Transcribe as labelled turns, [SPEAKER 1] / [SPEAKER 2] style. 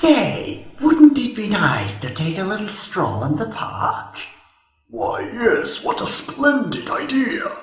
[SPEAKER 1] Say, wouldn't it be nice to take a little stroll in the park?
[SPEAKER 2] Why, yes, what a splendid idea.